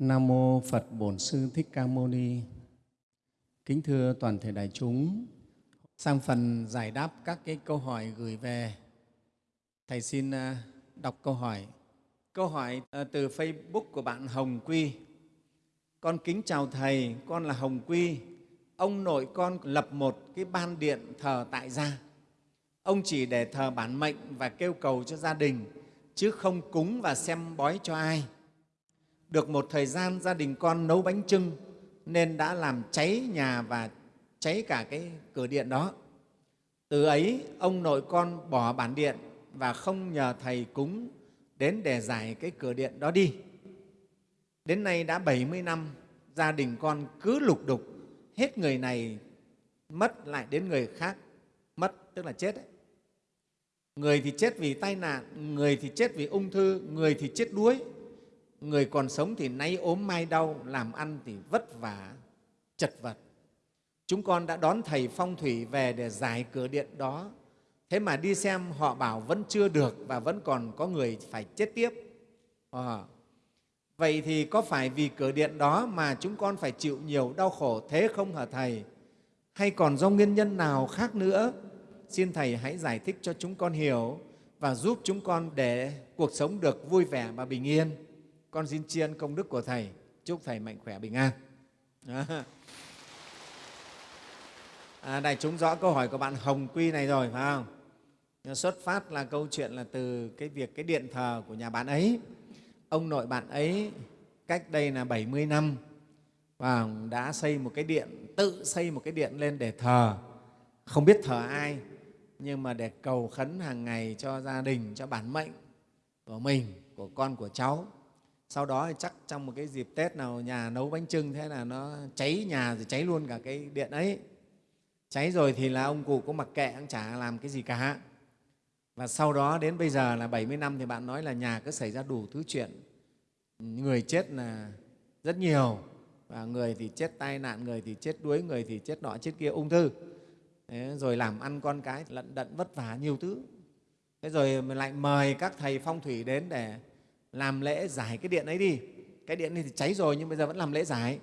Nam mô Phật Bổn Sư Thích Ca Mâu Ni. Kính thưa toàn thể đại chúng, sang phần giải đáp các cái câu hỏi gửi về, thầy xin à, đọc câu hỏi. Câu hỏi à, từ Facebook của bạn Hồng Quy. Con kính chào thầy, con là Hồng Quy. Ông nội con lập một cái ban điện thờ tại gia. Ông chỉ để thờ bản mệnh và kêu cầu cho gia đình, chứ không cúng và xem bói cho ai. Được một thời gian gia đình con nấu bánh trưng nên đã làm cháy nhà và cháy cả cái cửa điện đó. Từ ấy, ông nội con bỏ bản điện và không nhờ Thầy cúng đến để giải cái cửa điện đó đi. Đến nay đã 70 năm, gia đình con cứ lục đục, hết người này mất lại đến người khác, mất tức là chết ấy. Người thì chết vì tai nạn, người thì chết vì ung thư, người thì chết đuối, người còn sống thì nay ốm mai đau, làm ăn thì vất vả, chật vật. Chúng con đã đón Thầy Phong Thủy về để giải cửa điện đó. Thế mà đi xem họ bảo vẫn chưa được và vẫn còn có người phải chết tiếp. À, vậy thì có phải vì cửa điện đó mà chúng con phải chịu nhiều đau khổ thế không hả Thầy? Hay còn do nguyên nhân nào khác nữa? Xin Thầy hãy giải thích cho chúng con hiểu và giúp chúng con để cuộc sống được vui vẻ và bình yên. Con xin tri ân công đức của Thầy. Chúc Thầy mạnh khỏe bình an. À, đại chúng rõ câu hỏi của bạn Hồng Quy này rồi, phải không? Xuất phát là câu chuyện là từ cái việc cái điện thờ của nhà bạn ấy. Ông nội bạn ấy cách đây là 70 năm và đã xây một cái điện, tự xây một cái điện lên để thờ. Không biết thờ ai, nhưng mà để cầu khấn hàng ngày cho gia đình, cho bản mệnh của mình, của con, của cháu sau đó chắc trong một cái dịp tết nào nhà nấu bánh trưng thế là nó cháy nhà rồi cháy luôn cả cái điện ấy. Cháy rồi thì là ông cụ cũng mặc kệ cũng chả làm cái gì cả. Và sau đó đến bây giờ là 70 năm thì bạn nói là nhà cứ xảy ra đủ thứ chuyện. Người chết là rất nhiều. Và người thì chết tai nạn, người thì chết đuối, người thì chết nọ chết kia ung thư. Thế rồi làm ăn con cái lận đận vất vả nhiều thứ. Thế rồi mình lại mời các thầy phong thủy đến để làm lễ giải cái điện ấy đi. Cái điện này thì cháy rồi nhưng bây giờ vẫn làm lễ giải.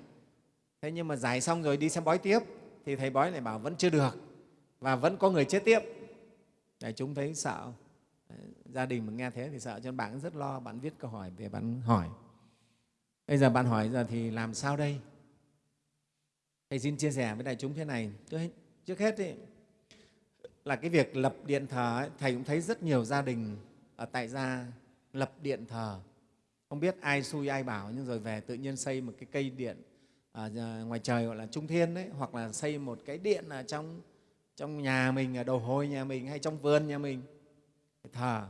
Thế nhưng mà giải xong rồi đi xem bói tiếp thì thầy bói lại bảo vẫn chưa được và vẫn có người chết tiếp. Để chúng thấy sợ. Gia đình mà nghe thế thì sợ cho nên bạn rất lo bạn viết câu hỏi về bạn hỏi. Bây giờ bạn hỏi giờ thì làm sao đây? Thầy xin chia sẻ với đại chúng thế này. Trước hết ý, là cái việc lập điện thờ ấy, thầy cũng thấy rất nhiều gia đình ở tại gia lập điện thờ. Không biết ai xui ai bảo, nhưng rồi về tự nhiên xây một cái cây điện à, ở ngoài trời gọi là trung thiên đấy, hoặc là xây một cái điện ở trong trong nhà mình, ở đầu hồi nhà mình hay trong vườn nhà mình. Thờ.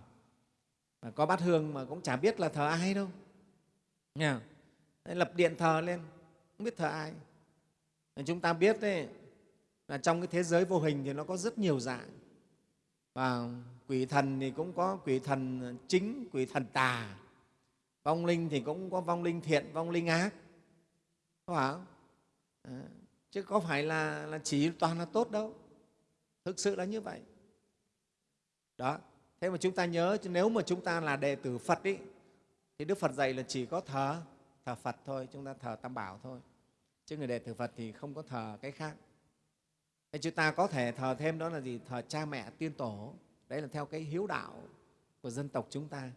Mà có bát hương mà cũng chả biết là thờ ai đâu. Nha. Lập điện thờ lên. Không biết thờ ai. Chúng ta biết đấy, là trong cái thế giới vô hình thì nó có rất nhiều dạng. Và quỷ thần thì cũng có quỷ thần chính quỷ thần tà. Vong linh thì cũng có vong linh thiện vong linh ác. Có phải không? À, chứ có phải là, là chỉ toàn là tốt đâu. Thực sự là như vậy. Đó thế mà chúng ta nhớ nếu mà chúng ta là đệ tử phật ý, thì đức phật dạy là chỉ có thờ thờ phật thôi chúng ta thờ tam bảo thôi. Chứ người đệ tử phật thì không có thờ cái khác. Thế chúng ta có thể thờ thêm đó là gì? Thờ cha mẹ tiên tổ đấy là theo cái hiếu đạo của dân tộc chúng ta.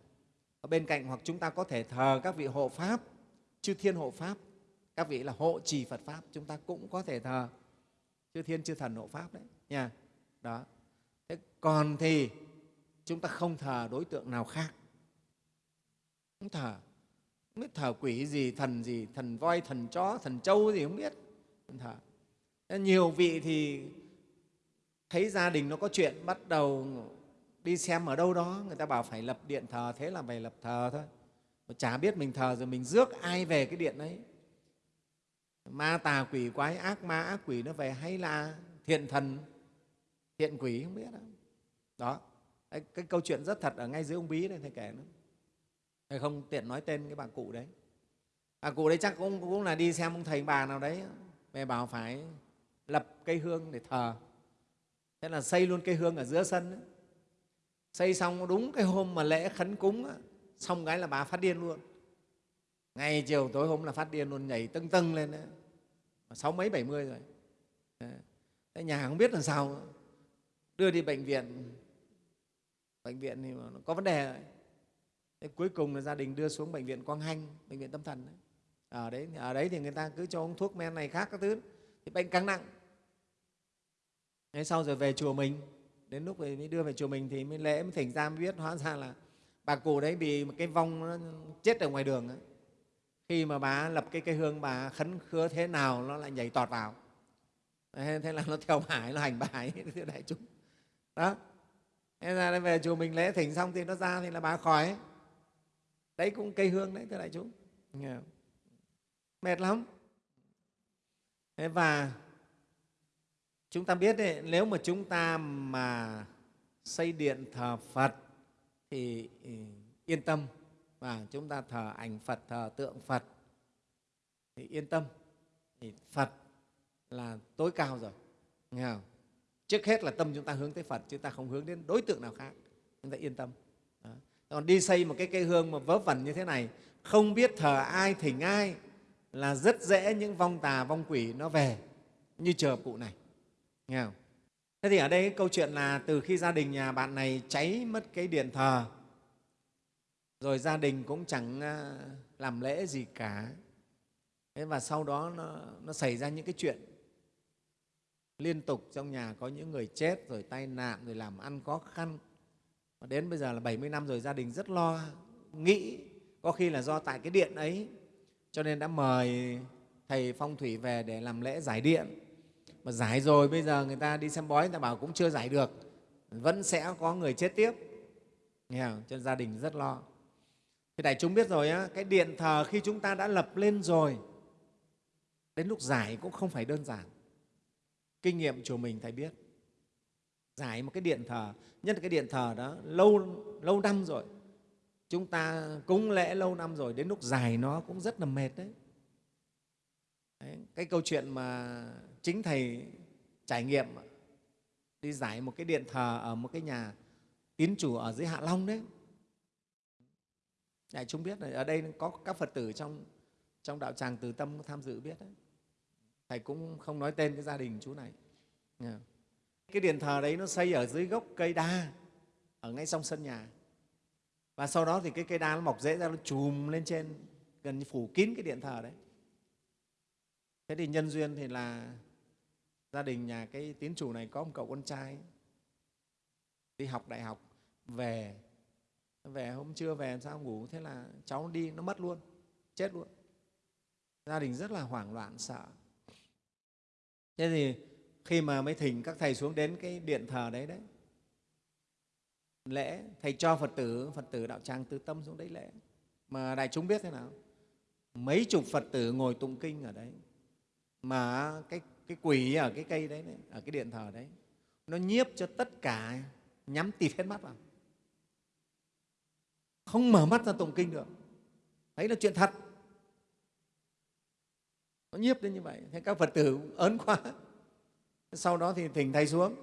Ở bên cạnh hoặc chúng ta có thể thờ các vị hộ pháp, chư thiên hộ pháp, các vị là hộ trì phật pháp, chúng ta cũng có thể thờ chư thiên, chư thần hộ pháp đấy, nha. Đó. Thế còn thì chúng ta không thờ đối tượng nào khác. Không thờ. Không biết thờ quỷ gì, thần gì, thần voi, thần chó, thần trâu gì không biết. Không thờ. Nhiều vị thì thấy gia đình nó có chuyện, bắt đầu đi xem ở đâu đó người ta bảo phải lập điện thờ thế là phải lập thờ thôi. Mà chả biết mình thờ rồi mình rước ai về cái điện ấy. Ma tà quỷ quái ác ma ác quỷ nó về hay là thiện thần thiện quỷ không biết đâu. Đó cái, cái câu chuyện rất thật ở ngay dưới ông bí đây thầy kể nó. Thầy không tiện nói tên cái bà cụ đấy. Bà cụ đấy chắc cũng, cũng là đi xem ông thầy bà nào đấy. Về bảo phải lập cây hương để thờ. Thế là xây luôn cây hương ở giữa sân ấy xây xong đúng cái hôm mà lễ khấn cúng á, xong cái là bà phát điên luôn ngày chiều tối hôm là phát điên luôn nhảy tưng tưng lên đấy sáu mấy bảy mươi rồi đấy. nhà không biết làm sao đưa đi bệnh viện bệnh viện thì nó có vấn đề rồi. Thế cuối cùng là gia đình đưa xuống bệnh viện Quang Hanh, bệnh viện tâm thần đấy. Ở đấy ở đấy thì người ta cứ cho uống thuốc men này khác các thứ thì bệnh càng nặng. Thế sau rồi về chùa mình, đến lúc mới đưa về chùa mình thì mới lễ mới thỉnh ra mới biết hóa ra là bà cụ đấy bị một cái vong nó chết ở ngoài đường ấy. Khi mà bà lập cái cây hương bà khấn khứa thế nào nó lại nhảy tọt vào. Thế là nó theo bà nó hành bà ấy, thưa đại chúng. Đó, thế ra về chùa mình lễ thỉnh xong thì nó ra thì là bà khỏi đấy cũng cây hương đấy thưa đại chúng mệt lắm thế và chúng ta biết đấy, nếu mà chúng ta mà xây điện thờ phật thì ừ, yên tâm. Và chúng ta thờ ảnh phật thờ tượng phật thì yên tâm. Thì phật là tối cao rồi nghe không? trước hết là tâm chúng ta hướng tới phật chúng ta không hướng đến đối tượng nào khác. Chúng ta yên tâm. Đó. còn đi xây một cái cây hương mà vớ vẩn như thế này không biết thờ ai thỉnh ai là rất dễ những vong tà vong quỷ nó về như chờ cụ này nghe không? thế thì ở đây cái câu chuyện là từ khi gia đình nhà bạn này cháy mất cái điện thờ rồi gia đình cũng chẳng à, làm lễ gì cả. Thế và sau đó nó, nó xảy ra những cái chuyện liên tục trong nhà có những người chết rồi tai nạn rồi làm ăn khó khăn. Và đến bây giờ là 70 năm rồi gia đình rất lo nghĩ có khi là do tại cái điện ấy cho nên đã mời thầy phong thủy về để làm lễ giải điện mà giải rồi bây giờ người ta đi xem bói người ta bảo cũng chưa giải được. Vẫn sẽ có người chết tiếp. Nghe không? cho nên gia đình rất lo. Thì đại chúng biết rồi á, cái điện thờ khi chúng ta đã lập lên rồi đến lúc giải cũng không phải đơn giản. Kinh nghiệm chùa mình thầy biết. Giải một cái điện thờ nhất là cái điện thờ đó lâu lâu năm rồi. Chúng ta cúng lễ lâu năm rồi đến lúc giải nó cũng rất là mệt đấy đấy, cái câu chuyện mà chính thầy trải nghiệm đi giải một cái điện thờ ở một cái nhà tín chủ ở dưới hạ long đấy. Đại chúng biết là ở đây có các phật tử trong trong đạo tràng từ tâm tham dự biết đấy. Thầy cũng không nói tên cái gia đình chú này. Cái điện thờ đấy nó xây ở dưới gốc cây đa, ở ngay trong sân nhà. Và sau đó thì cái cây đa nó mọc rễ ra, nó chùm lên trên, gần như phủ kín cái điện thờ đấy thế thì nhân duyên thì là gia đình nhà cái tiến chủ này có một cậu con trai, đi học đại học, về về hôm trưa về sao ngủ? Thế là cháu đi, nó mất luôn, chết luôn. Gia đình rất là hoảng loạn, sợ. Thế thì khi mà mới thỉnh các thầy xuống đến cái điện thờ đấy đấy, lễ, thầy cho phật tử phật tử đạo tràng từ tâm xuống đấy lễ. Mà đại chúng biết thế nào? Mấy chục phật tử ngồi tụng kinh ở đấy mà cái cái quỷ ở cái cây đấy, đấy ở cái điện thờ đấy nó nhiếp cho tất cả nhắm tịt hết mắt vào. Không mở mắt ra tụng kinh được. Đấy là chuyện thật. Nó nhiếp đến như vậy. Thế các phật tử ớn quá. Sau đó thì thỉnh thầy xuống.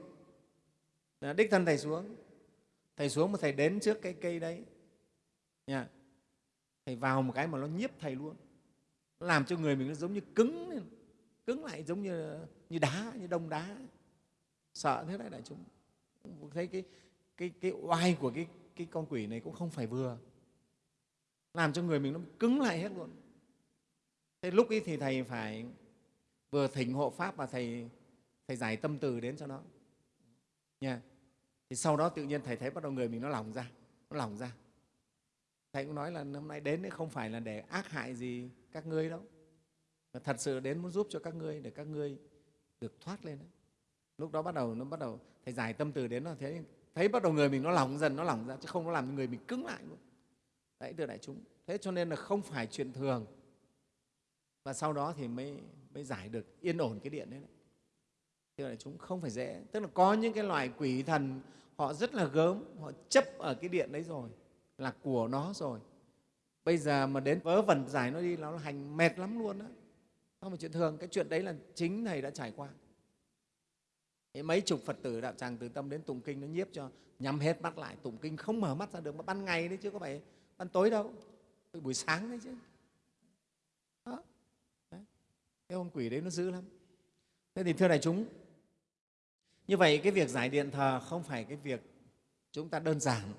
Đích thân thầy xuống. Thầy xuống mà thầy đến trước cái cây đấy. Nha. Thầy vào một cái mà nó nhiếp thầy luôn. Nó làm cho người mình nó giống như cứng lên cứng lại giống như như đá, như đông đá. Sợ thế đấy, đại chúng. Thấy cái cái cái oai của cái cái con quỷ này cũng không phải vừa. Làm cho người mình nó cứng lại hết luôn. Thế lúc ấy thì thầy phải vừa thỉnh hộ pháp và thầy thầy giải tâm từ đến cho nó. Nha. Thì sau đó tự nhiên thầy thấy bắt đầu người mình nó lỏng ra, nó lỏng ra. Thầy cũng nói là hôm nay đến đấy không phải là để ác hại gì các ngươi đâu thật sự đến muốn giúp cho các ngươi để các ngươi được thoát lên đấy. Lúc đó bắt đầu nó bắt đầu thầy giải tâm từ đến là thế thấy bắt đầu người mình nó lỏng dần nó lỏng ra chứ không nó làm người mình cứng lại luôn. Đấy thưa đại chúng. Thế cho nên là không phải chuyện thường. Và sau đó thì mới mới giải được yên ổn cái điện đấy, đấy. Thế đại chúng không phải dễ. Tức là có những cái loài quỷ thần họ rất là gớm họ chấp ở cái điện đấy rồi là của nó rồi. Bây giờ mà đến vớ vẩn giải nó đi nó hành mệt lắm luôn đó không phải chuyện thường, cái chuyện đấy là chính thầy đã trải qua. Mấy chục phật tử đạo tràng từ tâm đến tụng kinh nó nhiếp cho, nhắm hết mắt lại, tụng kinh không mở mắt ra được, mà ban ngày đấy chứ có phải ban tối đâu. Buổi sáng đấy chứ. Cái con quỷ đấy nó dữ lắm. Thế thì thưa đại chúng, như vậy cái việc giải điện thờ không phải cái việc chúng ta đơn giản.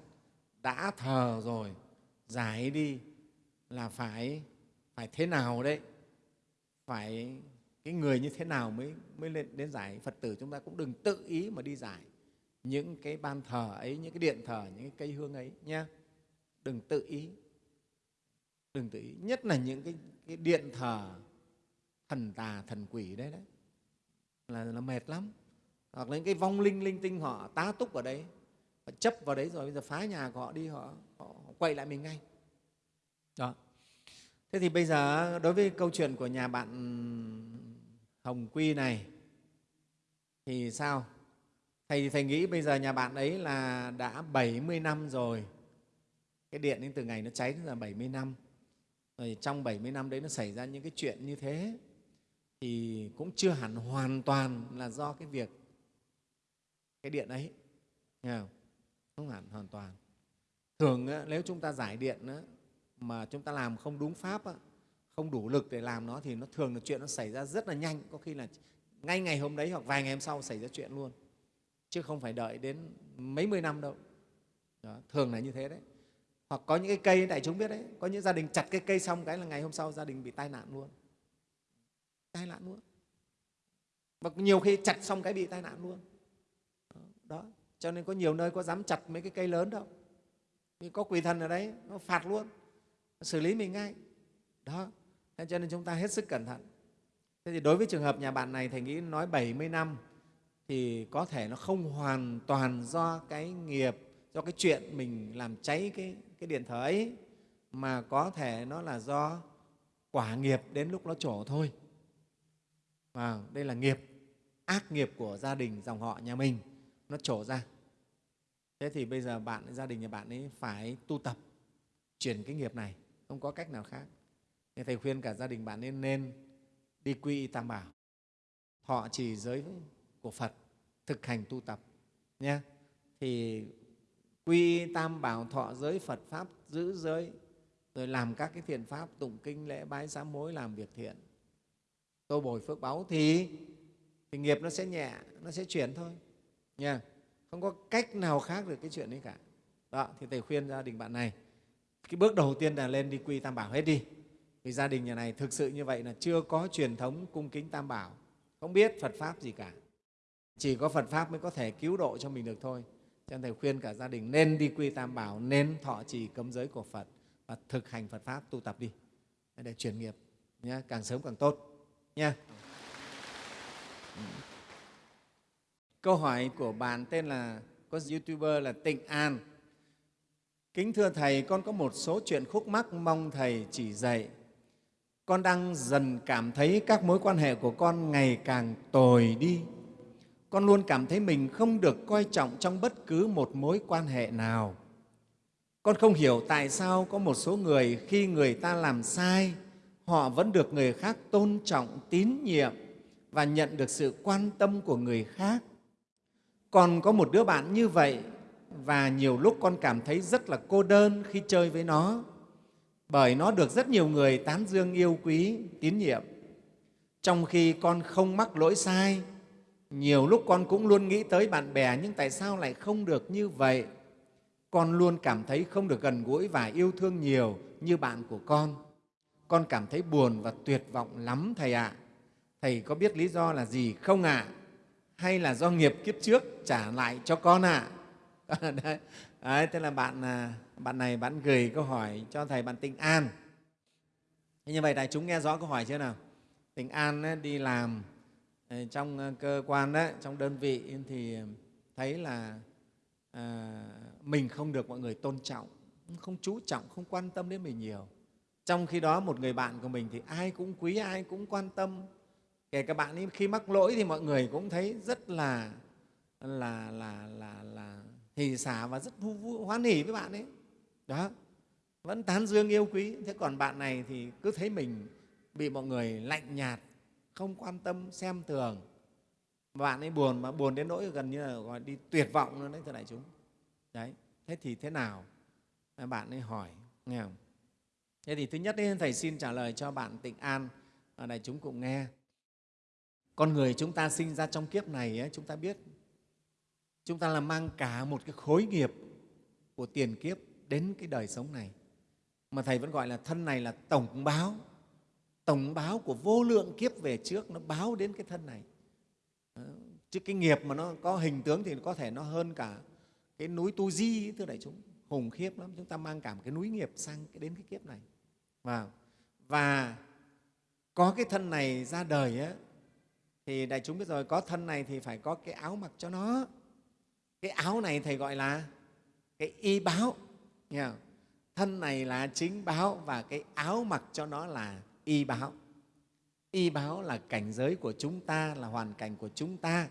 Đã thờ rồi, giải đi là phải phải thế nào đấy? Phải cái người như thế nào mới mới lên đến giải phật tử chúng ta cũng đừng tự ý mà đi giải những cái ban thờ ấy những cái điện thờ những cái cây hương ấy nhé đừng tự ý. Đừng tự ý. Nhất là những cái, cái điện thờ thần tà thần quỷ đấy đấy. Là, là mệt lắm. Hoặc là những cái vong linh linh tinh họ tá túc ở đấy họ chấp vào đấy rồi bây giờ phá nhà của họ đi họ, họ, quậy lại mình ngay. Đó thế thì bây giờ đối với câu chuyện của nhà bạn hồng quy này, thì sao? Thầy thầy nghĩ bây giờ nhà bạn ấy là đã 70 năm rồi. Cái điện đến từ ngày nó cháy là 70 năm. Rồi trong 70 năm đấy nó xảy ra những cái chuyện như thế, thì cũng chưa hẳn hoàn toàn là do cái việc cái điện ấy. Nghe không? không hẳn hoàn toàn. Thường nếu chúng ta giải điện mà chúng ta làm không đúng pháp không đủ lực để làm nó thì nó thường là chuyện nó xảy ra rất là nhanh. Có khi là ngay ngày hôm đấy hoặc vài ngày hôm sau xảy ra chuyện luôn. Chứ không phải đợi đến mấy mươi năm đâu. Đó, thường là như thế đấy. Hoặc có những cái cây đại chúng biết đấy có những gia đình chặt cái cây xong cái là ngày hôm sau gia đình bị tai nạn luôn. Tai nạn luôn. Và nhiều khi chặt xong cái bị tai nạn luôn. Đó cho nên có nhiều nơi có dám chặt mấy cái cây lớn đâu. Vì có quỷ thần ở đấy nó phạt luôn xử lý mình ngay. Đó thế cho nên chúng ta hết sức cẩn thận. Thế thì đối với trường hợp nhà bạn này thầy nghĩ nói 70 năm thì có thể nó không hoàn toàn do cái nghiệp do cái chuyện mình làm cháy cái, cái điện thờ ấy mà có thể nó là do quả nghiệp đến lúc nó trổ thôi. Và đây là nghiệp ác nghiệp của gia đình dòng họ nhà mình nó trổ ra. Thế thì bây giờ bạn gia đình nhà bạn ấy phải tu tập chuyển cái nghiệp này không có cách nào khác. Nên thầy khuyên cả gia đình bạn nên nên đi quy y tam bảo. Thọ trì giới của phật, thực hành tu tập, nhé. Thì quy tam bảo, thọ giới phật pháp, giữ giới, rồi làm các cái thiện pháp, tụng kinh, lễ bái, sám hối, làm việc thiện. Tô bồi phước báu thì thì nghiệp nó sẽ nhẹ, nó sẽ chuyển thôi nha không có cách nào khác được cái chuyện đấy cả. Đó, thì thầy khuyên gia đình bạn này cái bước đầu tiên là lên đi quy tam bảo hết đi. Vì gia đình nhà này thực sự như vậy là chưa có truyền thống cung kính tam bảo, không biết phật pháp gì cả. Chỉ có phật pháp mới có thể cứu độ cho mình được thôi. Cho nên thầy khuyên cả gia đình nên đi quy tam bảo, nên thọ trì cấm giới của phật và thực hành phật pháp tu tập đi. Để chuyển nghiệp nhé càng sớm càng tốt nha câu hỏi của bạn tên là, có youtuber là tịnh an kính thưa thầy, con có một số chuyện khúc mắc mong thầy chỉ dạy. Con đang dần cảm thấy các mối quan hệ của con ngày càng tồi đi. Con luôn cảm thấy mình không được coi trọng trong bất cứ một mối quan hệ nào. Con không hiểu tại sao có một số người khi người ta làm sai, họ vẫn được người khác tôn trọng, tín nhiệm và nhận được sự quan tâm của người khác. Còn có một đứa bạn như vậy và nhiều lúc con cảm thấy rất là cô đơn khi chơi với nó bởi nó được rất nhiều người tán dương yêu quý, tín nhiệm trong khi con không mắc lỗi sai, nhiều lúc con cũng luôn nghĩ tới bạn bè nhưng tại sao lại không được như vậy con luôn cảm thấy không được gần gũi và yêu thương nhiều như bạn của con con cảm thấy buồn và tuyệt vọng lắm, thầy ạ à. thầy có biết lý do là gì không ạ à? hay là do nghiệp kiếp trước trả lại cho con ạ à? đấy. đấy thế là bạn à, bạn này bạn gửi câu hỏi cho thầy bạn tịnh an. Thế như vậy đại chúng nghe rõ câu hỏi chưa nào? Tịnh an đi làm ờ, trong ờ, cơ quan đấy trong đơn vị thì thấy là à, mình không được mọi người tôn trọng không chú trọng không quan tâm đến mình nhiều. Trong khi đó một người bạn của mình thì ai cũng quý ai cũng quan tâm. Kể cả bạn ấy khi mắc lỗi thì mọi người cũng thấy rất là là là là là hỷ xả và rất vui, vui, hoan hỉ với bạn ấy. Đó. Vẫn tán dương yêu quý. Thế còn bạn này thì cứ thấy mình bị mọi người lạnh nhạt không quan tâm xem thường. Bạn ấy buồn mà buồn đến nỗi gần như là gọi đi tuyệt vọng luôn đấy thưa đại chúng. Đấy. Thế thì thế nào? Bạn ấy hỏi nghe không? Thế thì thứ nhất ấy, thầy xin trả lời cho bạn tịnh an đại chúng cũng nghe. Con người chúng ta sinh ra trong kiếp này ấy, chúng ta biết chúng ta là mang cả một cái khối nghiệp của tiền kiếp đến cái đời sống này. Mà thầy vẫn gọi là thân này là tổng báo. Tổng báo của vô lượng kiếp về trước nó báo đến cái thân này. Chứ cái nghiệp mà nó có hình tướng thì có thể nó hơn cả cái núi tu di thưa đại chúng. Hùng khiếp lắm chúng ta mang cả một cái núi nghiệp sang cái đến cái kiếp này. Và và có cái thân này ra đời ấy, thì đại chúng biết rồi có thân này thì phải có cái áo mặc cho nó cái áo này thầy gọi là cái y báo nghe không? thân này là chính báo và cái áo mặc cho nó là y báo y báo là cảnh giới của chúng ta là hoàn cảnh của chúng ta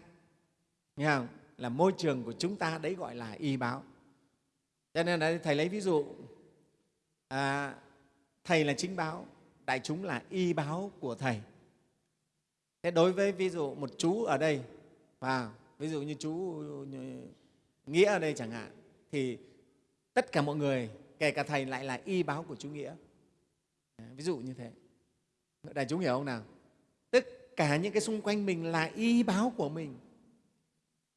nghe không? là môi trường của chúng ta đấy gọi là y báo cho nên là thầy lấy ví dụ à, thầy là chính báo đại chúng là y báo của thầy thế đối với ví dụ một chú ở đây và ví dụ như chú ờ, nghĩa ở đây chẳng hạn thì tất cả mọi người kể cả thầy lại là y báo của chú nghĩa. Ví dụ như thế. Đại chúng hiểu không nào? Tất cả những cái xung quanh mình là y báo của mình.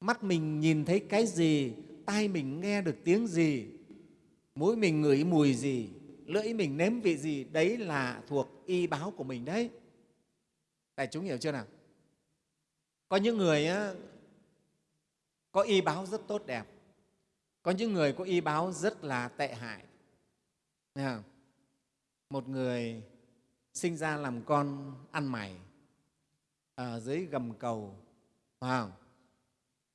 Mắt mình nhìn thấy cái gì tai mình nghe được tiếng gì mũi mình ngửi mùi gì lưỡi mình nếm vị gì đấy là thuộc y báo của mình đấy. Đại chúng hiểu chưa nào? Có những người á, có y báo rất tốt đẹp. Có những người có y báo rất là tệ hại. Một người sinh ra làm con ăn mày ở dưới gầm cầu wow.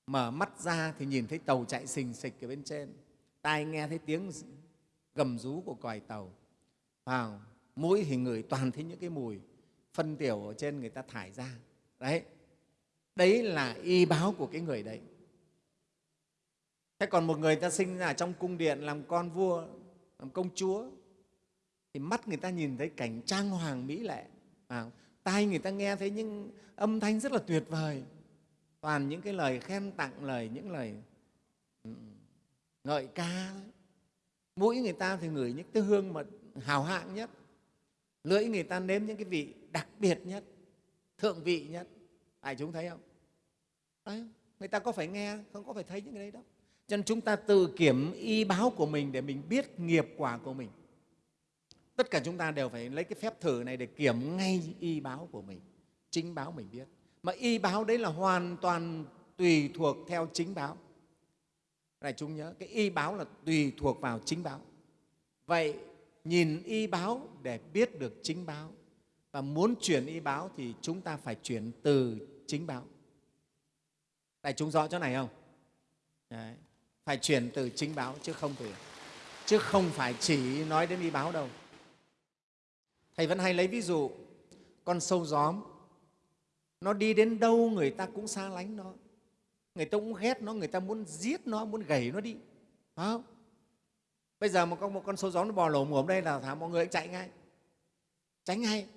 mở mắt ra thì nhìn thấy tàu chạy xình xịch ở bên trên. Tai nghe thấy tiếng gầm rú của còi tàu wow. mũi thì ngửi toàn thấy những cái mùi phân tiểu ở trên người ta thải ra. Đấy. Đấy là y báo của cái người đấy thế còn một người ta sinh ra trong cung điện làm con vua làm công chúa thì mắt người ta nhìn thấy cảnh trang hoàng mỹ lệ. À, tai người ta nghe thấy những âm thanh rất là tuyệt vời. Toàn những cái lời khen tặng lời những lời ừ, ngợi ca. Mũi người ta thì ngửi những cái hương mà hào hạng nhất. Lưỡi người ta nếm những cái vị đặc biệt nhất thượng vị nhất. Ai chúng thấy không? Đấy, người ta có phải nghe không có phải thấy những cái đấy đâu cho nên chúng ta tự kiểm y báo của mình để mình biết nghiệp quả của mình. Tất cả chúng ta đều phải lấy cái phép thử này để kiểm ngay y báo của mình, chính báo mình biết. Mà y báo đấy là hoàn toàn tùy thuộc theo chính báo. Này, chúng nhớ, cái y báo là tùy thuộc vào chính báo. Vậy nhìn y báo để biết được chính báo và muốn chuyển y báo thì chúng ta phải chuyển từ chính báo. Đại chúng rõ chỗ này không? Đấy phải chuyển từ chính báo chứ không từ chứ không phải chỉ nói đến y báo đâu. Thầy vẫn hay lấy ví dụ con sâu gióm nó đi đến đâu người ta cũng xa lánh nó. Người ta cũng ghét nó người ta muốn giết nó muốn gầy nó đi. Phải không? Bây giờ một con, một con sâu gióm nó bò lổ mồm đây là thả mọi người chạy ngay. Tránh ngay.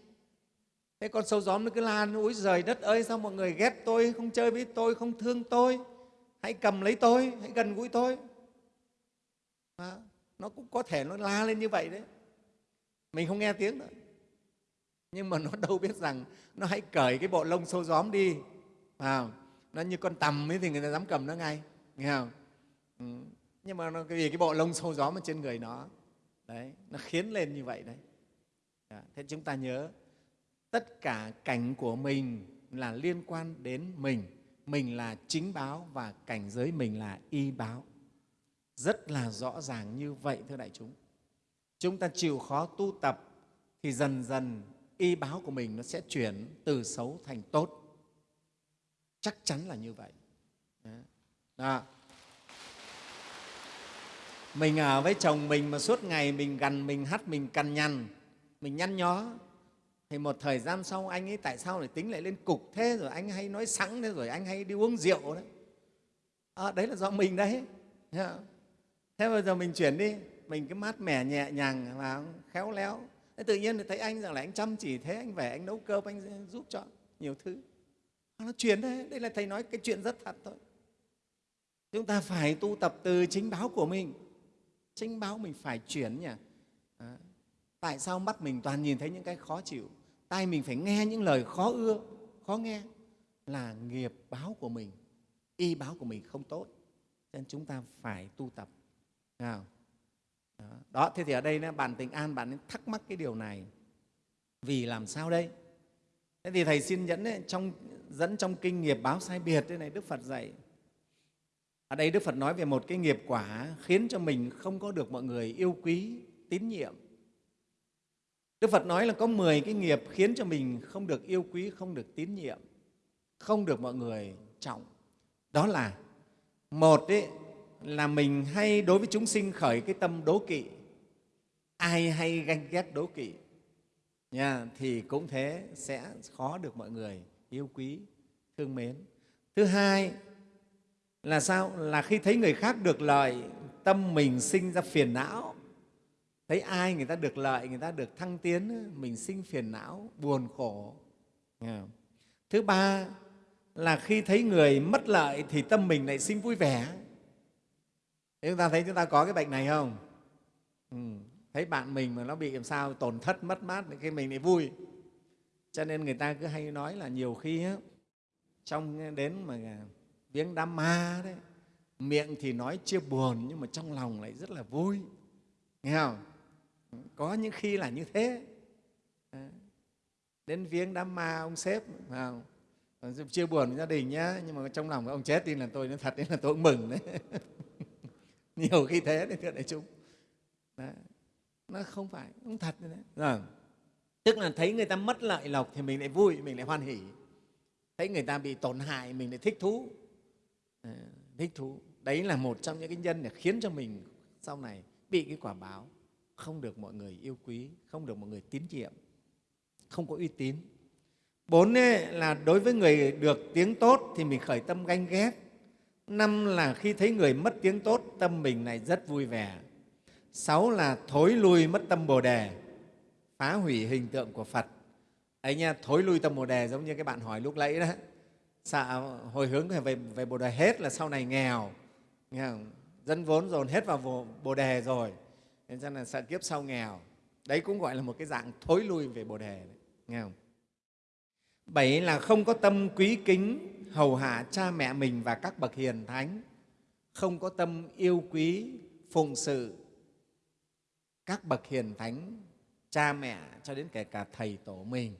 Thế con sâu gióm nó cứ la úi rời đất ơi sao mọi người ghét tôi không chơi với tôi không thương tôi? Hãy cầm lấy tôi hãy gần gũi tôi. À, nó cũng có thể nó la lên như vậy đấy. Mình không nghe tiếng nữa. Nhưng mà nó đâu biết rằng nó hãy cởi cái bộ lông sâu gióm đi. À, nó như con tầm ấy thì người ta dám cầm nó ngay. Nghe không? Ừ. Nhưng mà nó, vì cái bộ lông sâu gióm mà trên người nó. Đấy nó khiến lên như vậy đấy. À, thế chúng ta nhớ tất cả cảnh của mình là liên quan đến mình mình là chính báo và cảnh giới mình là y báo. Rất là rõ ràng như vậy, thưa đại chúng. Chúng ta chịu khó tu tập thì dần dần y báo của mình nó sẽ chuyển từ xấu thành tốt. Chắc chắn là như vậy. Đó. Mình ở với chồng mình mà suốt ngày mình gần mình hắt, mình cằn nhằn, mình nhăn nhó thì một thời gian sau anh ấy tại sao lại tính lại lên cục thế rồi anh hay nói sẵn thế rồi anh hay đi uống rượu đấy? À, đấy là do mình đấy. Dạ. Thế bây giờ mình chuyển đi. Mình cứ mát mẻ nhẹ nhàng và khéo léo. Thế tự nhiên thì thấy anh rằng là anh chăm chỉ thế anh về anh nấu cơm anh giúp cho nhiều thứ. À, nó chuyển đấy. Đây là thầy nói cái chuyện rất thật thôi. Chúng ta phải tu tập từ chính báo của mình. Chính báo mình phải chuyển nhỉ? À, tại sao mắt mình toàn nhìn thấy những cái khó chịu? Tai mình phải nghe những lời khó ưa khó nghe là nghiệp báo của mình y báo của mình không tốt. Nên chúng ta phải tu tập. Nào. Đó. đó thế thì ở đây bạn tình an bạn thắc mắc cái điều này. Vì làm sao đây? Thế thì thầy xin dẫn ấy, trong dẫn trong kinh nghiệp báo sai biệt thế này đức phật dạy. Ở đây đức phật nói về một cái nghiệp quả khiến cho mình không có được mọi người yêu quý tín nhiệm đức phật nói là có 10 cái nghiệp khiến cho mình không được yêu quý không được tín nhiệm không được mọi người trọng. Đó là một ấy, là mình hay đối với chúng sinh khởi cái tâm đố kỵ. Ai hay ganh ghét đố kỵ nha, thì cũng thế sẽ khó được mọi người yêu quý thương mến. Thứ hai là sao? Là khi thấy người khác được lợi tâm mình sinh ra phiền não thấy ai người ta được lợi người ta được thăng tiến mình sinh phiền não buồn khổ thứ ba là khi thấy người mất lợi thì tâm mình lại sinh vui vẻ Thế chúng ta thấy chúng ta có cái bệnh này không? Ừ. Thấy bạn mình mà nó bị làm sao tổn thất, mất mát thì mình lại vui. Cho nên người ta cứ hay nói là nhiều khi á, trong đến mà viếng đám ma đấy, miệng thì nói chia buồn nhưng mà trong lòng lại rất là vui. Nghe không? Có những khi là như thế. Đến viếng đám ma ông sếp, không? chia buồn với gia đình nhá nhưng mà trong lòng ông chết tin là tôi nói thật đấy là tôi cũng mừng đấy. Nhiều khi thế đấy thưa đại chúng. Đấy. nó không phải không thật đấy rồi. Tức là thấy người ta mất lợi lộc thì mình lại vui mình lại hoan hỉ thấy người ta bị tổn hại mình lại thích thú. À, thích thú. Đấy là một trong những cái nhân để khiến cho mình sau này bị cái quả báo không được mọi người yêu quý không được mọi người tín nhiệm không có uy tín. Bốn ấy, là đối với người được tiếng tốt thì mình khởi tâm ganh ghét. Năm là khi thấy người mất tiếng tốt tâm mình này rất vui vẻ. Sáu là thối lui mất tâm bồ đề phá hủy hình tượng của phật. Ấy nha thối lui tâm bồ đề giống như cái bạn hỏi lúc nãy đó. Sợ hồi hướng về, về bồ đề hết là sau này nghèo. Nghe không? dân vốn dồn hết vào bồ đề rồi nên cho là sợ kiếp sau nghèo đấy cũng gọi là một cái dạng thối lui về bồ đề đấy, nghe không? Bảy là không có tâm quý kính hầu hạ cha mẹ mình và các bậc hiền thánh không có tâm yêu quý phụng sự các bậc hiền thánh cha mẹ cho đến kể cả thầy tổ mình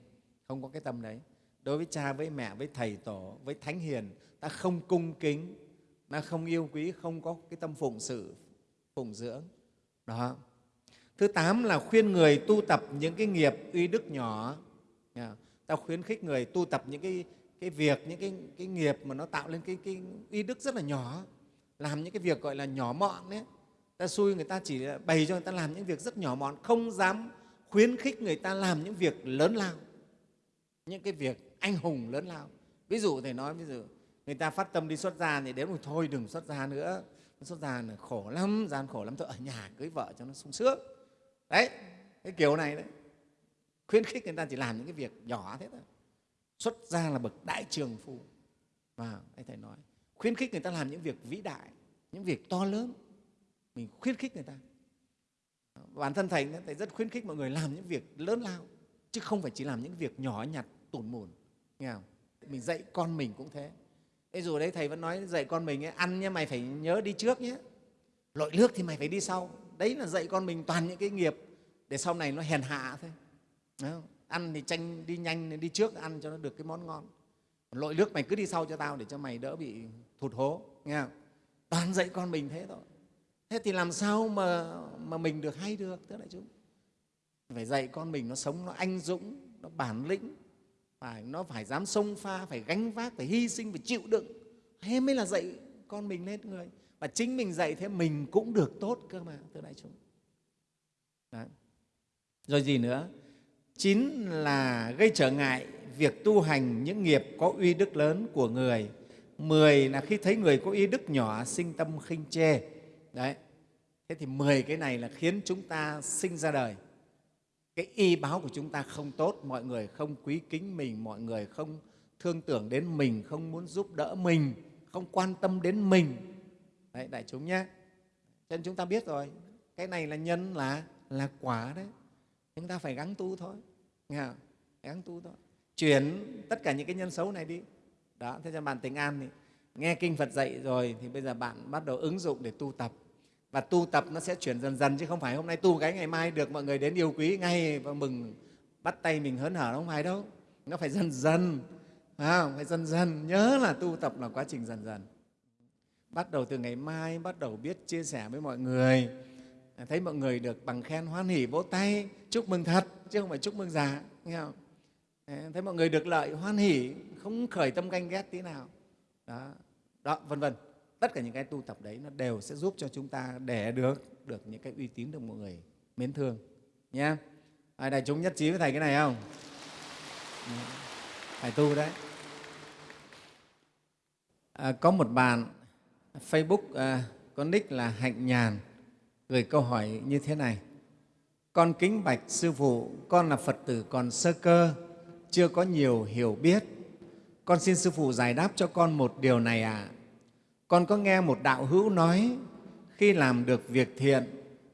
không có cái tâm đấy. Đối với cha với mẹ với thầy tổ với thánh hiền ta không cung kính ta không yêu quý không có cái tâm phụng sự phụng dưỡng đó. Thứ tám là khuyên người tu tập những cái nghiệp uy đức nhỏ. Ta khuyến khích người tu tập những cái cái việc những cái, cái nghiệp mà nó tạo lên cái, cái uy đức rất là nhỏ. Làm những cái việc gọi là nhỏ mọn đấy. Ta xui người ta chỉ bày cho người ta làm những việc rất nhỏ mọn không dám khuyến khích người ta làm những việc lớn lao. Những cái việc anh hùng lớn lao. Ví dụ thầy nói ví dụ người ta phát tâm đi xuất gia thì đến rồi thôi đừng xuất gia nữa xuất gia là khổ lắm, gian khổ lắm thôi ở nhà cưới vợ cho nó sung sướng. Đấy, cái kiểu này đấy. Khuyến khích người ta chỉ làm những cái việc nhỏ thế thôi. Xuất gia là bậc đại trường phu. Và anh thầy nói, khuyến khích người ta làm những việc vĩ đại, những việc to lớn. Mình khuyến khích người ta. Bản thân thầy thầy rất khuyến khích mọi người làm những việc lớn lao, chứ không phải chỉ làm những việc nhỏ nhặt, tủn mùn nghe không? mình dạy con mình cũng thế. Thế dù đấy thầy vẫn nói dạy con mình ấy, ăn nhé mày phải nhớ đi trước nhé. Lội nước thì mày phải đi sau. Đấy là dạy con mình toàn những cái nghiệp để sau này nó hèn hạ thôi. Không? ăn thì tranh đi nhanh đi trước ăn cho nó được cái món ngon. Lội nước mày cứ đi sau cho tao để cho mày đỡ bị thụt hố nghe không? toàn dạy con mình thế thôi. Thế thì làm sao mà, mà mình được hay được thưa đại chúng? Phải dạy con mình nó sống nó anh dũng nó bản lĩnh phải, nó phải dám sông pha, phải gánh vác, phải hy sinh, phải chịu đựng. Thế mới là dạy con mình lên người. Và chính mình dạy thế mình cũng được tốt cơ mà, thưa đại chúng. Đấy. rồi gì nữa? Chín là gây trở ngại việc tu hành những nghiệp có uy đức lớn của người. Mười là khi thấy người có uy đức nhỏ sinh tâm khinh chê. Đấy. Thế thì mười cái này là khiến chúng ta sinh ra đời cái y báo của chúng ta không tốt, mọi người không quý kính mình, mọi người không thương tưởng đến mình, không muốn giúp đỡ mình, không quan tâm đến mình. Đấy, đại chúng nhé. Cho nên chúng ta biết rồi, cái này là nhân, là là quả đấy. Chúng ta phải gắng tu thôi. Nghe không? gắng tu thôi. Chuyển tất cả những cái nhân xấu này đi. Đó, thế cho bạn tình an thì nghe kinh phật dạy rồi thì bây giờ bạn bắt đầu ứng dụng để tu tập và tu tập nó sẽ chuyển dần dần chứ không phải hôm nay tu cái ngày mai được mọi người đến yêu quý ngay và mừng bắt tay mình hớn hở không phải đâu. Nó phải dần dần à, phải dần dần nhớ là tu tập là quá trình dần dần. Bắt đầu từ ngày mai bắt đầu biết chia sẻ với mọi người. Thấy mọi người được bằng khen hoan hỉ vỗ tay chúc mừng thật chứ không phải chúc mừng giả nghe không? thấy mọi người được lợi hoan hỉ không khởi tâm ganh ghét tí nào. Đó đó vân vân tất cả những cái tu tập đấy nó đều sẽ giúp cho chúng ta để được được những cái uy tín được mọi người mến thương nhé ai đại chúng nhất trí với thầy cái này không? Dạ. Phải tu đấy. À, có một bạn facebook à, có nick là hạnh nhàn gửi câu hỏi như thế này. Con kính bạch sư phụ con là phật tử còn sơ cơ chưa có nhiều hiểu biết. Con xin sư phụ giải đáp cho con một điều này ạ. à con có nghe một đạo hữu nói, khi làm được việc thiện,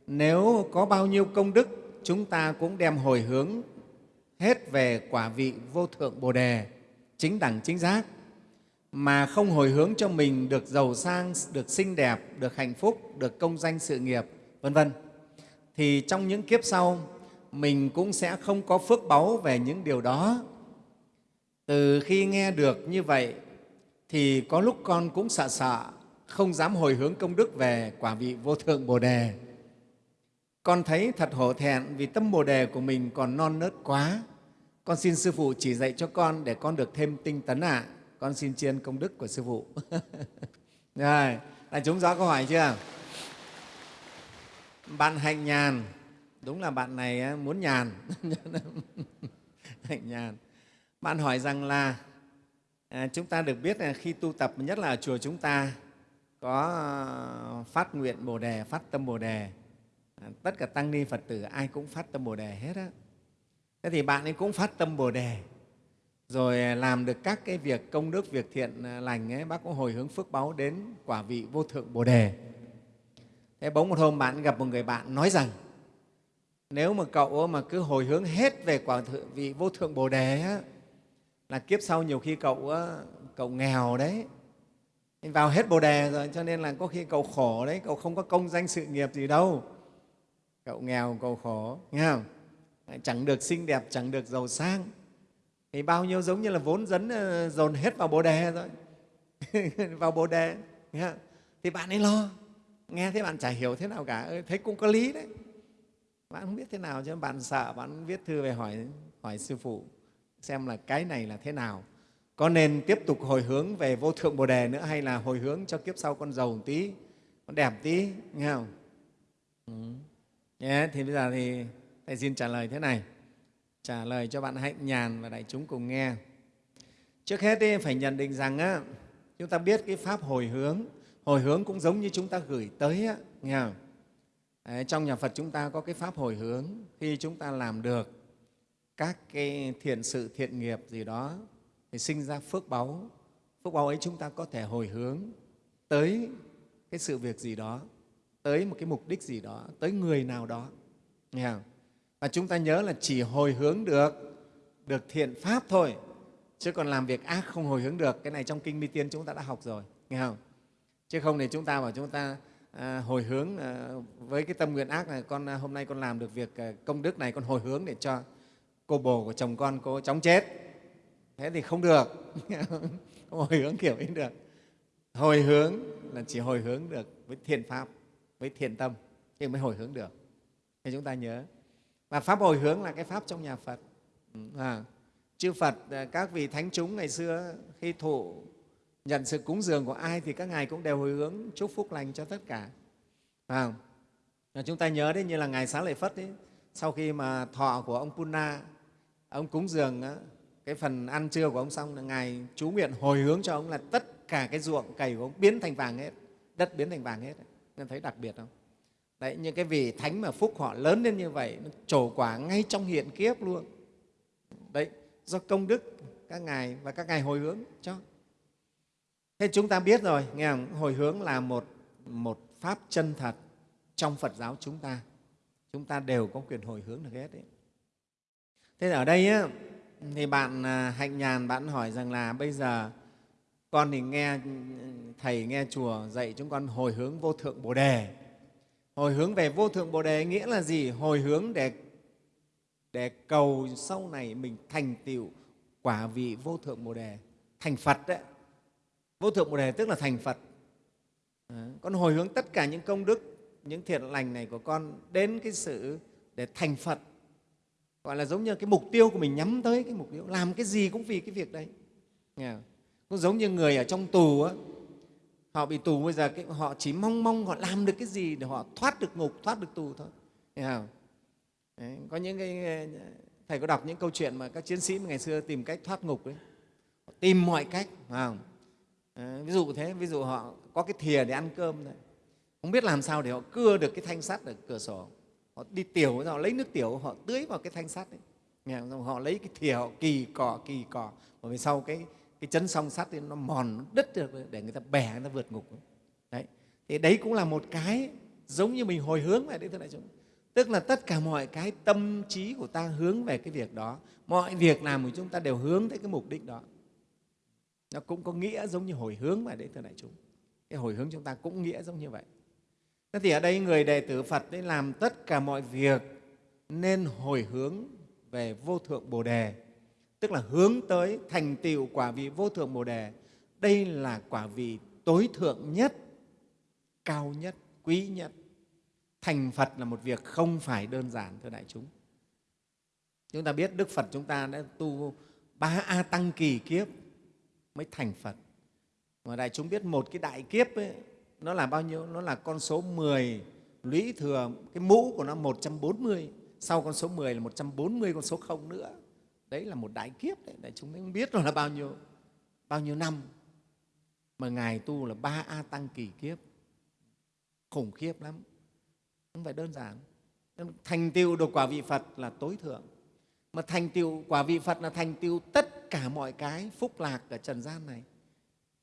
nếu có bao nhiêu công đức, chúng ta cũng đem hồi hướng hết về quả vị vô thượng bồ đề, chính đẳng, chính giác. Mà không hồi hướng cho mình được giàu sang, được xinh đẹp, được hạnh phúc, được công danh sự nghiệp, vân vân. Thì trong những kiếp sau, mình cũng sẽ không có phước báu về những điều đó. Từ khi nghe được như vậy thì có lúc con cũng sợ sợ, không dám hồi hướng công đức về quả vị vô thượng bồ đề. Con thấy thật hổ thẹn vì tâm bồ đề của mình còn non nớt quá. Con xin sư phụ chỉ dạy cho con để con được thêm tinh tấn ạ. À. con xin tri ân công đức của sư phụ. Rồi đại chúng rõ câu hỏi chưa? Bạn hạnh nhàn. Đúng là bạn này muốn nhàn. Hạnh nhàn. Bạn hỏi rằng là à, chúng ta được biết là khi tu tập nhất là ở chùa chúng ta có à, phát nguyện bồ đề phát tâm bồ đề. À, tất cả tăng ni phật tử ai cũng phát tâm bồ đề hết á. Thế thì bạn ấy cũng phát tâm bồ đề rồi à, làm được các cái việc công đức việc thiện à, lành ấy bác cũng hồi hướng phước báu đến quả vị vô thượng bồ đề. Thế bỗng một hôm bạn gặp một người bạn nói rằng nếu mà cậu mà cứ hồi hướng hết về quả vị vô thượng bồ đề á, là kiếp sau nhiều khi cậu cậu nghèo đấy. Vào hết bồ đề rồi, cho nên là có khi cậu khổ đấy, cậu không có công danh sự nghiệp gì đâu. Cậu nghèo, cậu khổ, nghe không? Chẳng được xinh đẹp, chẳng được giàu sang. Thì bao nhiêu giống như là vốn dấn ờ, dồn hết vào bồ đề rồi. Vào bồ đề, nghe không? thì bạn ấy lo. Nghe thế bạn chả hiểu thế nào cả. Ừ, Thấy cũng có lý đấy. Bạn không biết thế nào chứ, bạn sợ, bạn viết thư về hỏi hỏi sư phụ xem là cái này là thế nào. Có nên tiếp tục hồi hướng về vô thượng bồ đề nữa hay là hồi hướng cho kiếp sau con giàu một tí con đẹp tí nghe không? Ừ. yeah, thì bây giờ thì thầy xin trả lời thế này. Trả lời cho bạn hạnh nhàn và đại chúng cùng nghe. Trước hết thì phải nhận định rằng á, chúng ta biết cái pháp hồi hướng hồi hướng cũng giống như chúng ta gửi tới á, nghe không? Đấy, trong nhà phật chúng ta có cái pháp hồi hướng khi chúng ta làm được các cái thiện sự thiện nghiệp gì đó thì sinh ra phước báu. Phước báu ấy chúng ta có thể hồi hướng tới cái sự việc gì đó tới một cái mục đích gì đó tới người nào đó. Nghe không? và chúng ta nhớ là chỉ hồi hướng được được thiện pháp thôi chứ còn làm việc ác không hồi hướng được. Cái này trong kinh mi tiên chúng ta đã học rồi nghe không? Chứ không thì chúng ta bảo chúng ta à, hồi hướng à, với cái tâm nguyện ác này con à, hôm nay con làm được việc à, công đức này con hồi hướng để cho cô bồ của chồng con cô chóng chết. Thế thì không được. Không hồi hướng kiểu ấy được. Hồi hướng là chỉ hồi hướng được với thiện pháp với thiện tâm thì mới hồi hướng được. Thì chúng ta nhớ. Và pháp hồi hướng là cái pháp trong nhà phật. À, chư phật à, các vị thánh chúng ngày xưa khi thụ nhận sự cúng dường của ai thì các ngài cũng đều hồi hướng chúc phúc lành cho tất cả. À, chúng ta nhớ đấy như là ngài xá lợi phất ấy, sau khi mà thọ của ông Puna ông cúng dường cái phần ăn trưa của ông xong là ngài chú nguyện hồi hướng cho ông là tất cả cái ruộng cày của ông biến thành vàng hết, đất biến thành vàng hết. Nên thấy đặc biệt không? Đấy những cái vị thánh mà phúc họ lớn lên như vậy, nó trổ quả ngay trong hiện kiếp luôn. Đấy, do công đức các ngài và các ngài hồi hướng cho. Thế chúng ta biết rồi, nghe không? hồi hướng là một một pháp chân thật trong phật giáo chúng ta. Chúng ta đều có quyền hồi hướng được hết đấy thế ở đây á, thì bạn à, hạnh nhàn bạn hỏi rằng là bây giờ con thì nghe thầy nghe chùa dạy chúng con hồi hướng vô thượng bồ đề. Hồi hướng về vô thượng bồ đề nghĩa là gì? Hồi hướng để để cầu sau này mình thành tựu quả vị vô thượng bồ đề. Thành phật đấy. Vô thượng bồ đề tức là thành phật. À, con hồi hướng tất cả những công đức những thiện lành này của con đến cái sự để thành phật gọi là giống như cái mục tiêu của mình nhắm tới cái mục tiêu làm cái gì cũng vì cái việc đấy. Nghe cũng giống như người ở trong tù á họ bị tù bây giờ cái, họ chỉ mong mong họ làm được cái gì để họ thoát được ngục thoát được tù thôi. Nghe không? Đấy, có những cái thầy có đọc những câu chuyện mà các chiến sĩ ngày xưa tìm cách thoát ngục đấy họ tìm mọi cách phải không? À, ví dụ thế ví dụ họ có cái thìa để ăn cơm đấy. Không biết làm sao để họ cưa được cái thanh sắt ở cửa sổ họ đi tiểu, họ lấy nước tiểu, họ tưới vào cái thanh sắt đấy nghe không? họ lấy cái thìa, họ kỳ cỏ kỳ cỏ và về sau cái cái chấn song sắt thì nó mòn, nó đứt được để người ta bẻ, người ta vượt ngục. Đấy. Thì đấy cũng là một cái giống như mình hồi hướng vậy đấy thưa đại chúng. Tức là tất cả mọi cái tâm trí của ta hướng về cái việc đó. Mọi việc làm của chúng ta đều hướng tới cái mục đích đó. Nó cũng có nghĩa giống như hồi hướng vậy đấy thưa đại chúng. Cái hồi hướng chúng ta cũng nghĩa giống như vậy thế thì ở đây người đệ tử phật ấy làm tất cả mọi việc nên hồi hướng về vô thượng bồ đề. Tức là hướng tới thành tựu quả vị vô thượng bồ đề. Đây là quả vị tối thượng nhất cao nhất quý nhất. Thành phật là một việc không phải đơn giản thưa đại chúng. Chúng ta biết đức phật chúng ta đã tu ba a tăng kỳ kiếp mới thành phật. Mà đại chúng biết một cái đại kiếp ấy, nó là bao nhiêu? Nó là con số 10 lũy thừa, cái mũ của nó 140 sau con số 10 là 140 con số không nữa. Đấy là một đại kiếp đấy. Đại chúng không biết rồi là bao nhiêu. Bao nhiêu năm. Mà ngài tu là ba a tăng kỳ kiếp. Khủng khiếp lắm. Không phải đơn giản. Thành tiêu được quả vị phật là tối thượng. Mà thành tiêu quả vị phật là thành tiêu tất cả mọi cái phúc lạc ở trần gian này.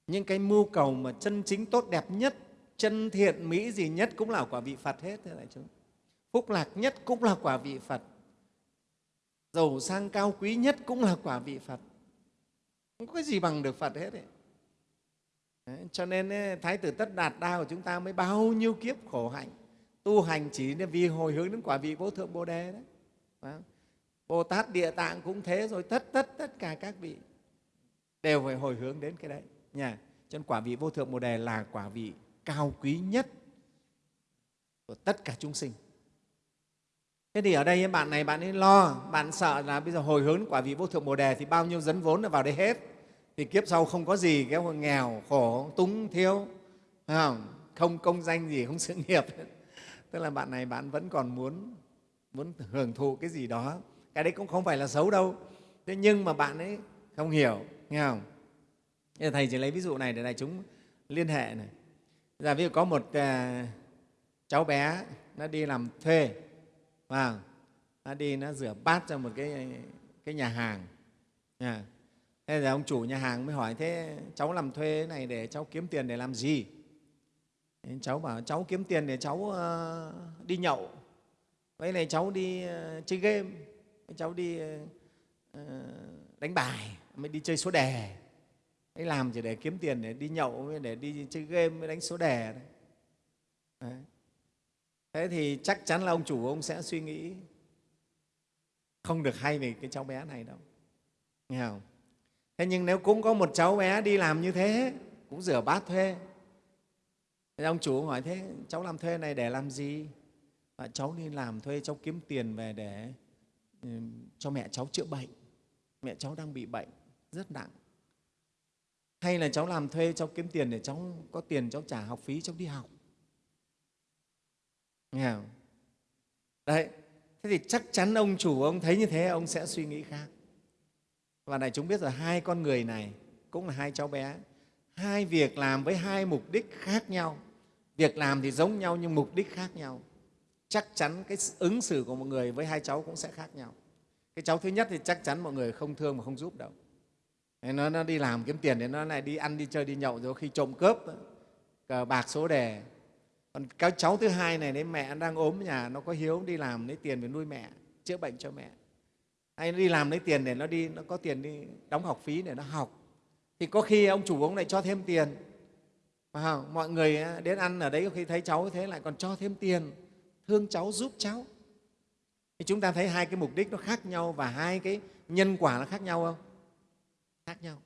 Những cái mưu cầu mà chân chính tốt đẹp nhất chân thiện mỹ gì nhất cũng là quả vị phật hết thưa đại chúng. Phúc lạc nhất cũng là quả vị phật. Giàu sang cao quý nhất cũng là quả vị phật. Không có cái gì bằng được phật hết ấy. Đấy, cho nên ấy, thái tử tất đạt đa của chúng ta mới bao nhiêu kiếp khổ hạnh tu hành chỉ vì hồi hướng đến quả vị vô thượng bồ đề đấy. Phải bồ tát địa tạng cũng thế rồi tất tất tất cả các vị đều phải hồi hướng đến cái đấy. Nhà cho nên quả vị vô thượng bồ đề là quả vị cao quý nhất của tất cả chúng sinh. Thế thì ở đây bạn này, bạn ấy lo, bạn sợ là bây giờ hồi hướng quả vị vô thượng bồ đề thì bao nhiêu dấn vốn là vào đây hết. Thì kiếp sau không có gì, cái nghèo, khổ, túng, thiếu không? không công danh gì, không sự nghiệp. Tức là bạn này, bạn vẫn còn muốn muốn hưởng thụ cái gì đó. Cái đấy cũng không phải là xấu đâu. Thế nhưng mà bạn ấy không hiểu, nghe không? Thầy chỉ lấy ví dụ này để đại chúng liên hệ này giờ ví dụ có một uh, cháu bé nó đi làm thuê và nó đi nó rửa bát cho một cái cái nhà hàng. À, thế là ông chủ nhà hàng mới hỏi thế cháu làm thuê này để cháu kiếm tiền để làm gì? Thế cháu bảo cháu kiếm tiền để cháu uh, đi nhậu. Vậy này cháu đi uh, chơi game. Cháu đi uh, đánh bài. Mới đi chơi số đề ấy làm chỉ để kiếm tiền để đi nhậu để đi chơi game mới đánh số đề đấy. đấy. Thế thì chắc chắn là ông chủ ông sẽ suy nghĩ. Không được hay về cái cháu bé này đâu. Nghe không? Thế nhưng nếu cũng có một cháu bé đi làm như thế cũng rửa bát thuê. Thế ông chủ hỏi thế cháu làm thuê này để làm gì? À, cháu đi làm thuê cháu kiếm tiền về để cho mẹ cháu chữa bệnh. Mẹ cháu đang bị bệnh rất nặng hay là cháu làm thuê, cháu kiếm tiền để cháu có tiền cháu trả học phí, cháu đi học? Nghe không? đấy, thế thì chắc chắn ông chủ ông thấy như thế, ông sẽ suy nghĩ khác. Và này chúng biết rồi, hai con người này cũng là hai cháu bé. Hai việc làm với hai mục đích khác nhau. Việc làm thì giống nhau nhưng mục đích khác nhau. Chắc chắn cái ứng xử của một người với hai cháu cũng sẽ khác nhau. Cái cháu thứ nhất thì chắc chắn mọi người không thương mà không giúp đâu nó, nó đi làm kiếm tiền thì nó lại đi ăn đi chơi đi nhậu rồi khi trộm cướp cờ bạc số đề. Còn các cháu thứ hai này đấy mẹ đang ốm nhà nó có hiếu đi làm lấy tiền để nuôi mẹ chữa bệnh cho mẹ. Hay nó đi làm lấy tiền để nó đi nó có tiền đi đóng học phí để nó học. Thì có khi ông chủ ông lại cho thêm tiền. À, mọi người đến ăn ở đấy có khi thấy cháu thế lại còn cho thêm tiền. Thương cháu giúp cháu. Thì chúng ta thấy hai cái mục đích nó khác nhau và hai cái nhân quả nó khác nhau không? Khác nhau.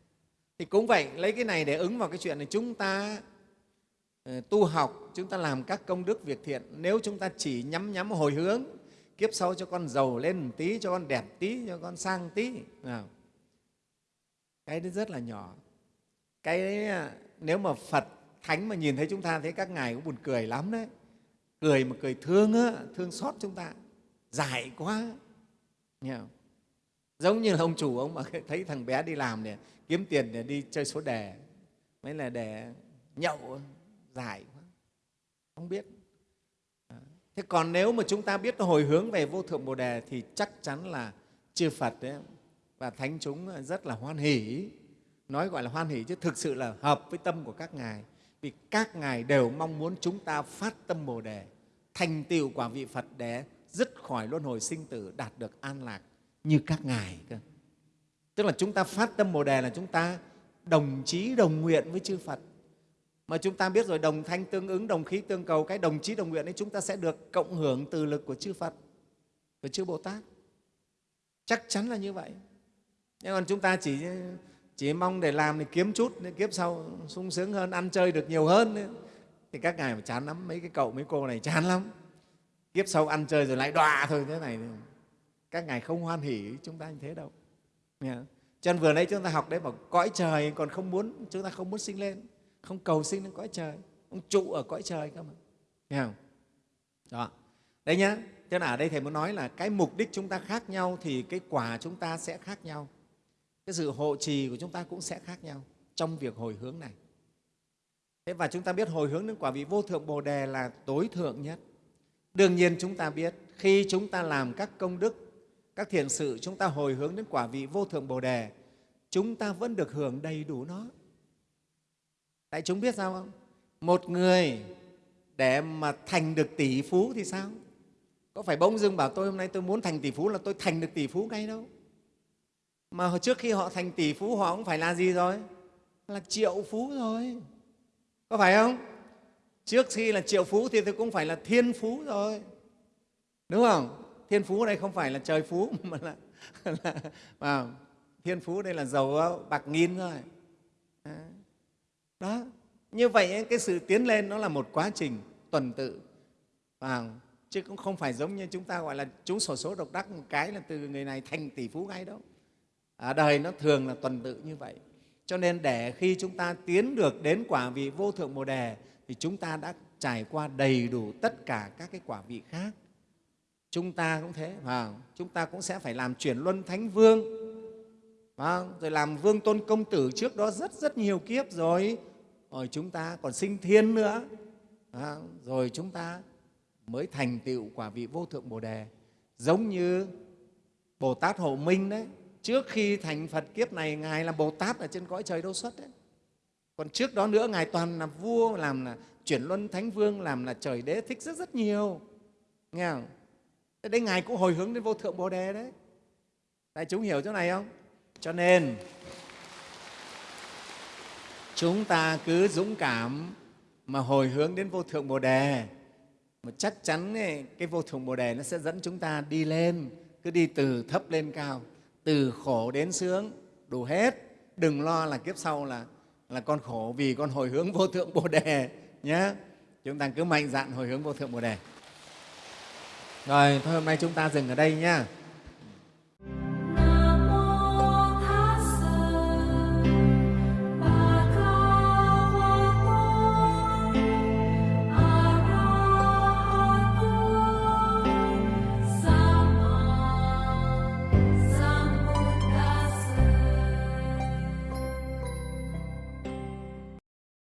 Thì cũng vậy lấy cái này để ứng vào cái chuyện là chúng ta ờ, tu học chúng ta làm các công đức việc thiện. Nếu chúng ta chỉ nhắm nhắm hồi hướng kiếp sau cho con giàu lên một tí cho con đẹp tí cho con sang tí. Nào. Cái đấy rất là nhỏ. Cái đấy nếu mà phật thánh mà nhìn thấy chúng ta thấy các ngài cũng buồn cười lắm đấy. Cười mà cười thương á, thương xót chúng ta. Dài quá. Nghe không? Giống như là ông chủ, ông mà thấy thằng bé đi làm để kiếm tiền để đi chơi số đề mới là để nhậu dài quá. Không biết. Thế còn nếu mà chúng ta biết hồi hướng về vô thượng bồ đề thì chắc chắn là chư phật đấy và thánh chúng rất là hoan hỷ. Nói gọi là hoan hỷ chứ thực sự là hợp với tâm của các ngài. Vì các ngài đều mong muốn chúng ta phát tâm bồ đề, thành tựu quả vị phật để dứt khỏi luân hồi sinh tử, đạt được an lạc như các ngài cơ. Tức là chúng ta phát tâm bồ đề là chúng ta đồng chí, đồng nguyện với chư phật. Mà chúng ta biết rồi, đồng thanh tương ứng, đồng khí tương cầu, cái đồng chí, đồng nguyện ấy, chúng ta sẽ được cộng hưởng từ lực của chư phật của chư bồ tát. Chắc chắn là như vậy. Nhưng còn chúng ta chỉ chỉ mong để làm thì kiếm chút, để kiếp sau sung sướng hơn, ăn chơi được nhiều hơn. Thì các ngài mà chán lắm, mấy cái cậu, mấy cô này chán lắm. Kiếp sau ăn chơi rồi lại đọa thôi, thế này các ngài không hoan hỉ chúng ta như thế đâu. Cho nên vừa nãy chúng ta học đấy mà cõi trời còn không muốn, chúng ta không muốn sinh lên. Không cầu sinh lên cõi trời. Không trụ ở cõi trời cơ mà. Nghe không? Đó. Đấy nhá. Cho nên ở đây thầy muốn nói là cái mục đích chúng ta khác nhau thì cái quả chúng ta sẽ khác nhau. Cái sự hộ trì của chúng ta cũng sẽ khác nhau trong việc hồi hướng này. Thế và chúng ta biết hồi hướng đến quả vị vô thượng bồ đề là tối thượng nhất. Đương nhiên chúng ta biết, khi chúng ta làm các công đức các thiện sự chúng ta hồi hướng đến quả vị vô thượng bồ đề, chúng ta vẫn được hưởng đầy đủ nó. Tại chúng biết sao không? Một người để mà thành được tỷ phú thì sao? Có phải bỗng dưng bảo tôi hôm nay tôi muốn thành tỷ phú là tôi thành được tỷ phú ngay đâu? Mà trước khi họ thành tỷ phú họ cũng phải là gì rồi? Là triệu phú rồi. Có phải không? Trước khi là triệu phú thì tôi cũng phải là thiên phú rồi. Đúng không? Thiên phú đây không phải là trời phú mà là, là à, thiên phú đây là giàu à, bạc nghìn rồi đó như vậy cái sự tiến lên nó là một quá trình tuần tự. À, chứ cũng không phải giống như chúng ta gọi là trúng sổ số độc đắc một cái là từ người này thành tỷ phú ngay đâu. Ở đời nó thường là tuần tự như vậy. Cho nên để khi chúng ta tiến được đến quả vị vô thượng bồ đề thì chúng ta đã trải qua đầy đủ tất cả các cái quả vị khác chúng ta cũng thế và chúng ta cũng sẽ phải làm chuyển luân thánh vương. Và rồi làm vương tôn công tử trước đó rất rất nhiều kiếp rồi. Rồi chúng ta còn sinh thiên nữa. Rồi chúng ta mới thành tựu quả vị vô thượng bồ đề. Giống như bồ tát hộ minh đấy. Trước khi thành phật kiếp này ngài là bồ tát ở trên cõi trời đâu xuất đấy. Còn trước đó nữa ngài toàn là vua làm là chuyển luân thánh vương làm là trời đế thích rất rất nhiều. Nghe không thế đấy ngài cũng hồi hướng đến vô thượng bồ đề đấy. Đại chúng hiểu chỗ này không? Cho nên chúng ta cứ dũng cảm mà hồi hướng đến vô thượng bồ đề. Mà chắc chắn ấy, cái vô thượng bồ đề nó sẽ dẫn chúng ta đi lên cứ đi từ thấp lên cao từ khổ đến sướng đủ hết. Đừng lo là kiếp sau là là con khổ vì con hồi hướng vô thượng bồ đề nhé chúng ta cứ mạnh dạn hồi hướng vô thượng bồ đề rồi thôi hôm nay chúng ta dừng ở đây nhé.